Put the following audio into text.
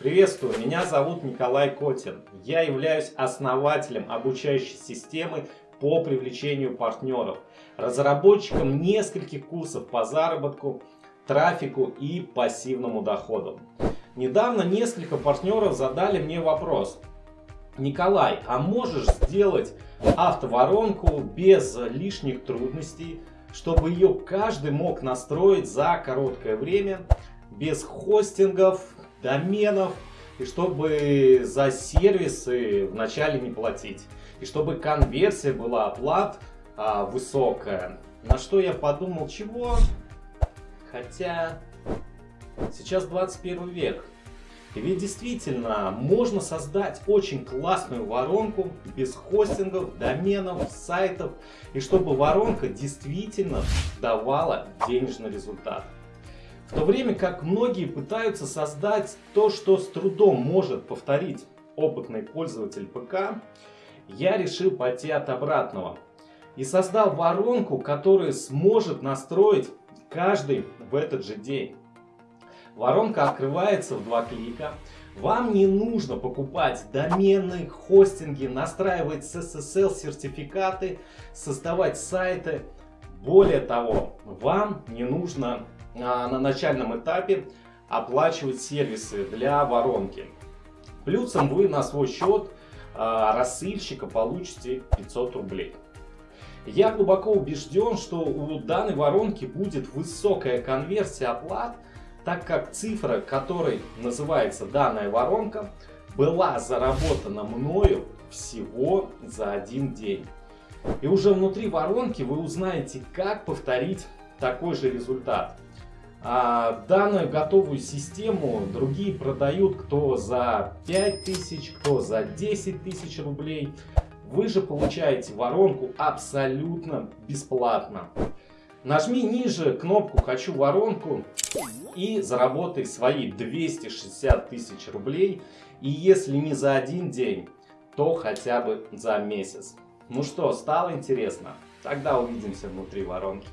Приветствую, меня зовут Николай Котин. Я являюсь основателем обучающей системы по привлечению партнеров, разработчиком нескольких курсов по заработку, трафику и пассивному доходу. Недавно несколько партнеров задали мне вопрос. Николай, а можешь сделать автоворонку без лишних трудностей, чтобы ее каждый мог настроить за короткое время, без хостингов, доменов, и чтобы за сервисы вначале не платить. И чтобы конверсия была оплат а, высокая. На что я подумал, чего? Хотя сейчас 21 век. И ведь действительно можно создать очень классную воронку без хостингов, доменов, сайтов. И чтобы воронка действительно давала денежный результат. В то время как многие пытаются создать то, что с трудом может повторить опытный пользователь ПК, я решил пойти от обратного. И создал воронку, которая сможет настроить каждый в этот же день. Воронка открывается в два клика. Вам не нужно покупать домены, хостинги, настраивать SSL сертификаты, создавать сайты. Более того, вам не нужно на начальном этапе оплачивать сервисы для воронки. Плюсом вы на свой счет а, рассыльщика получите 500 рублей. Я глубоко убежден, что у данной воронки будет высокая конверсия оплат, так как цифра, которой называется данная воронка, была заработана мною всего за один день. И уже внутри воронки вы узнаете, как повторить такой же результат. А данную готовую систему другие продают кто за 5000, кто за 10 тысяч рублей. Вы же получаете воронку абсолютно бесплатно. Нажми ниже кнопку «Хочу воронку» и заработай свои 260 тысяч рублей. И если не за один день, то хотя бы за месяц. Ну что, стало интересно? Тогда увидимся внутри воронки.